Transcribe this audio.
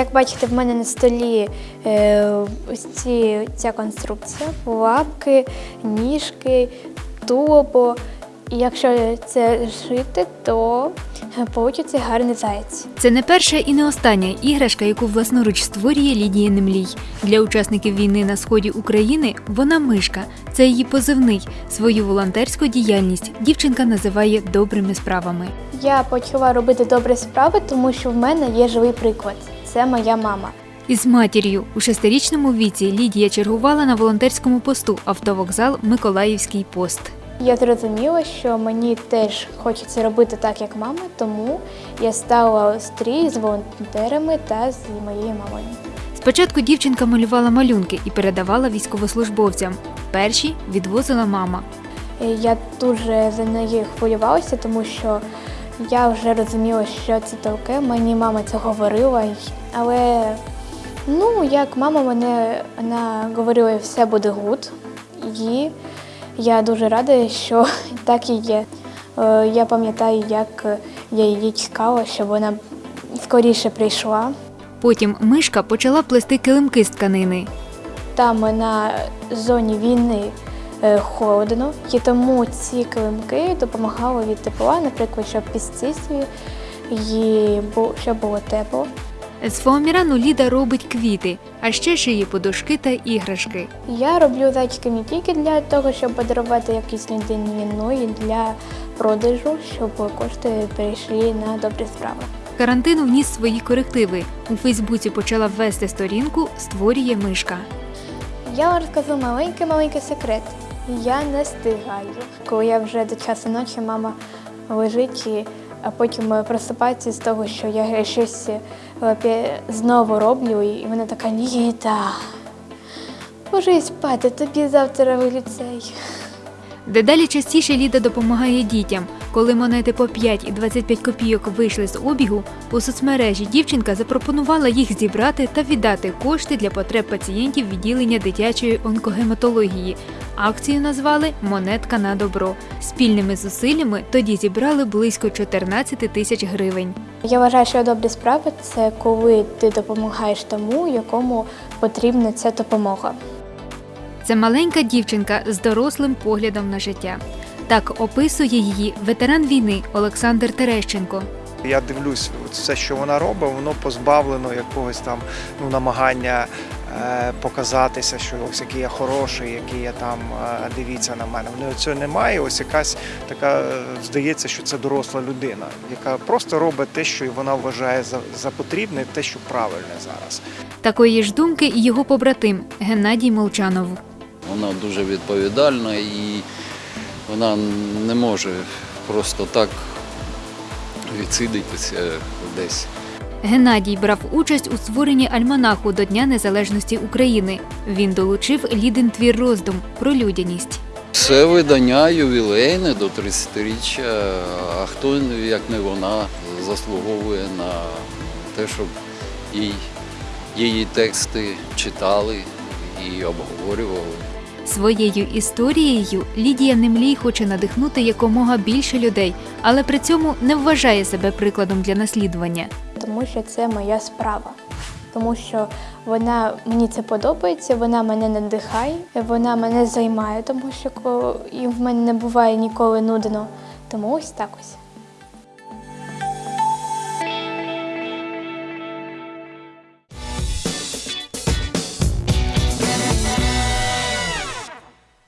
Як бачите, в мене на столі е, ось ці, ця конструкція, лапки, ніжки, тулубо. І якщо це шити, то вийде гарний заєць. Це не перша і не остання іграшка, яку власноруч створює Лідія Немлій. Для учасників війни на сході України вона мишка. Це її позивний. Свою волонтерську діяльність дівчинка називає добрими справами. Я почала робити добрі справи, тому що в мене є живий приклад. Це моя мама. Із матір'ю у шестирічному віці Лідія чергувала на волонтерському посту автовокзал Миколаївський пост. Я зрозуміла, що мені теж хочеться робити так, як мама, тому я стала стрій з волонтерами та з моєю мамою. Спочатку дівчинка малювала малюнки і передавала військовослужбовцям. Перші відвозила мама. Я дуже за неї хвилювалася, тому що я вже розуміла, що це таке. Мені мама це говорила, але ну, як мама мене вона говорила, все буде good. І я дуже рада, що так і є. Е, Я пам'ятаю, як я її чекала, щоб вона скоріше прийшла. Потім мишка почала плести килимки з тканини. Там на зоні війни холодно, і тому ці килимки допомагали від тепла, наприклад, щоб пістисті, і щоб було тепло. З фоамірану Ліда робить квіти, а ще шиє подушки та іграшки. Я роблю зайчики не тільки для того, щоб подарувати якійсь людині, ну і для продажу, щоб кошти перейшли на добрі справи. Карантин вніс свої корективи. У Фейсбуці почала ввести сторінку Створює мишка. Я вам розкажу маленький-маленький секрет. Я не встигаю. Коли я вже до часу ночі, мама лежить, і, а потім е, просипається з того, що я щось е, знову роблю, і вона така Ліда. Ложись спати, тобі завтра в ліцей. Дедалі частіше Ліда допомагає дітям. Коли монети по 5 і 25 копійок вийшли з обігу, у соцмережі дівчинка запропонувала їх зібрати та віддати кошти для потреб пацієнтів відділення дитячої онкогематології. Акцію назвали Монетка на добро. Спільними зусиллями тоді зібрали близько 14 тисяч гривень. Я вважаю, що добрі справи це коли ти допомагаєш тому, якому потрібна ця допомога. Це маленька дівчинка з дорослим поглядом на життя. Так описує її ветеран війни Олександр Терещенко. Я дивлюсь, все, що вона робить, воно позбавлено якогось там ну, намагання е, показатися, що ось який я хороший, який я там е, дивіться на мене. В неї цього немає. Ось якась така е, здається, що це доросла людина, яка просто робить те, що вона вважає за, за потрібне, те, що правильне зараз. Такої ж думки і його побратим Геннадій Молчанов. Вона дуже відповідальна і вона не може просто так відсидитися десь. Геннадій брав участь у створенні альманаху до Дня Незалежності України. Він долучив лідин твір роздум про людяність. Це видання ювілейне до 30-річчя, а хто, як не вона, заслуговує на те, щоб їй, її тексти читали і обговорювали. Своєю історією Лідія Немлій хоче надихнути якомога більше людей, але при цьому не вважає себе прикладом для наслідування. тому що це моя справа. Тому що вона мені це подобається, вона мене надихає, вона мене займає, тому що і в мене не буває ніколи нудно. Тому ось так ось.